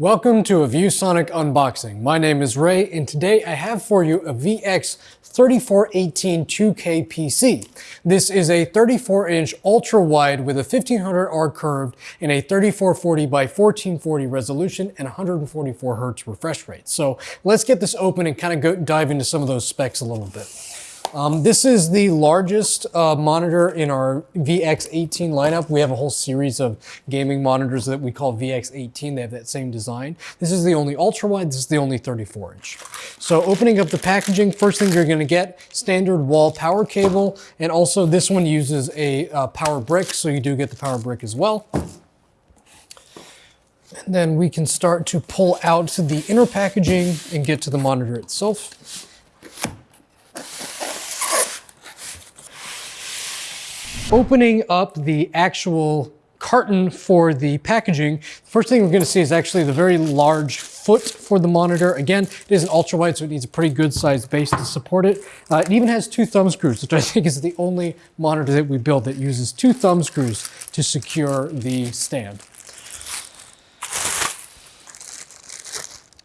Welcome to a ViewSonic unboxing. My name is Ray and today I have for you a VX3418 2K PC. This is a 34 inch ultra wide with a 1500R curved and a 3440 by 1440 resolution and 144 Hertz refresh rate. So let's get this open and kind of go dive into some of those specs a little bit. Um, this is the largest uh, monitor in our VX18 lineup. We have a whole series of gaming monitors that we call VX18. They have that same design. This is the only ultra wide. This is the only 34 inch. So opening up the packaging, first thing you're going to get standard wall power cable. And also this one uses a uh, power brick. So you do get the power brick as well. And then we can start to pull out the inner packaging and get to the monitor itself. Opening up the actual carton for the packaging, the first thing we're gonna see is actually the very large foot for the monitor. Again, it is an ultra wide, so it needs a pretty good sized base to support it. Uh, it even has two thumb screws, which I think is the only monitor that we build that uses two thumb screws to secure the stand.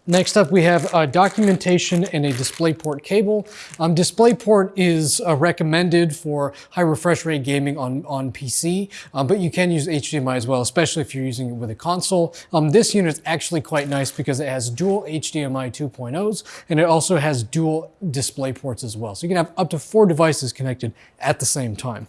Next up, we have uh, documentation and a DisplayPort cable. Um, DisplayPort is uh, recommended for high refresh rate gaming on, on PC, uh, but you can use HDMI as well, especially if you're using it with a console. Um, this unit is actually quite nice because it has dual HDMI 2.0s, and it also has dual DisplayPorts as well. So you can have up to four devices connected at the same time.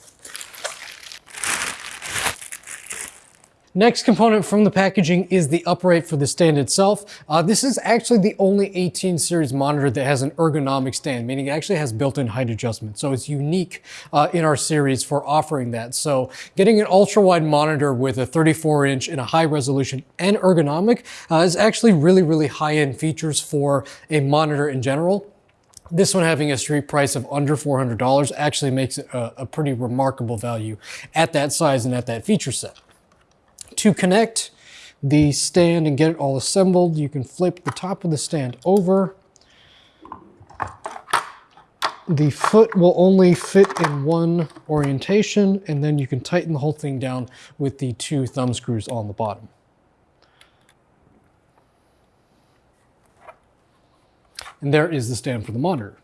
Next component from the packaging is the upright for the stand itself. Uh, this is actually the only 18 series monitor that has an ergonomic stand, meaning it actually has built-in height adjustment. So it's unique uh, in our series for offering that. So getting an ultra-wide monitor with a 34 inch and a high resolution and ergonomic uh, is actually really, really high-end features for a monitor in general. This one having a street price of under $400 actually makes it a, a pretty remarkable value at that size and at that feature set. To connect the stand and get it all assembled, you can flip the top of the stand over. The foot will only fit in one orientation, and then you can tighten the whole thing down with the two thumb screws on the bottom. And there is the stand for the monitor.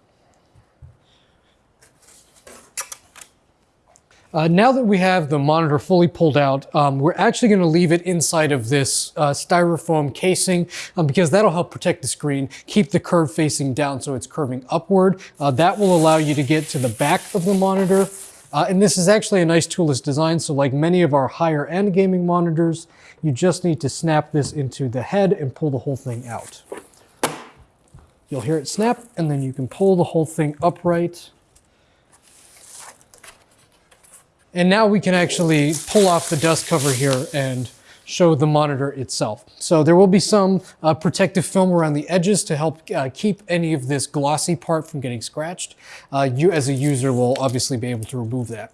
Uh, now that we have the monitor fully pulled out, um, we're actually going to leave it inside of this uh, styrofoam casing um, because that'll help protect the screen, keep the curve facing down so it's curving upward. Uh, that will allow you to get to the back of the monitor. Uh, and this is actually a nice toolless design. So like many of our higher end gaming monitors, you just need to snap this into the head and pull the whole thing out. You'll hear it snap and then you can pull the whole thing upright And now we can actually pull off the dust cover here and show the monitor itself. So there will be some uh, protective film around the edges to help uh, keep any of this glossy part from getting scratched. Uh, you as a user will obviously be able to remove that.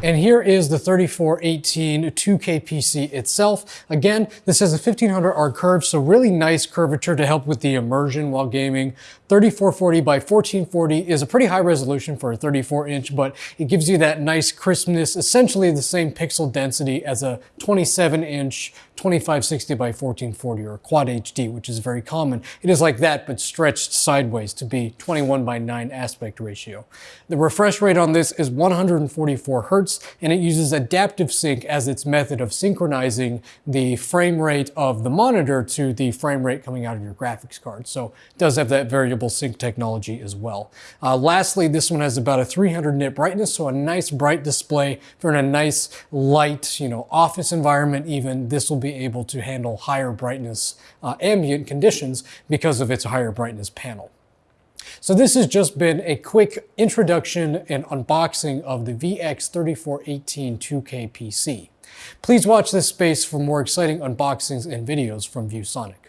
And here is the 3418 2K PC itself. Again, this has a 1500R curve, so really nice curvature to help with the immersion while gaming. 3440 by 1440 is a pretty high resolution for a 34 inch, but it gives you that nice crispness, essentially the same pixel density as a 27 inch 2560 by 1440 or Quad HD, which is very common. It is like that, but stretched sideways to be 21 by 9 aspect ratio. The refresh rate on this is 144 Hertz, and it uses adaptive sync as its method of synchronizing the frame rate of the monitor to the frame rate coming out of your graphics card. So it does have that variable sync technology as well. Uh, lastly, this one has about a 300 nit brightness, so a nice bright display for a nice light, you know, office environment even. This will be be able to handle higher brightness uh, ambient conditions because of its higher brightness panel. So this has just been a quick introduction and unboxing of the VX3418 2K PC. Please watch this space for more exciting unboxings and videos from ViewSonic.